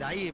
de ahí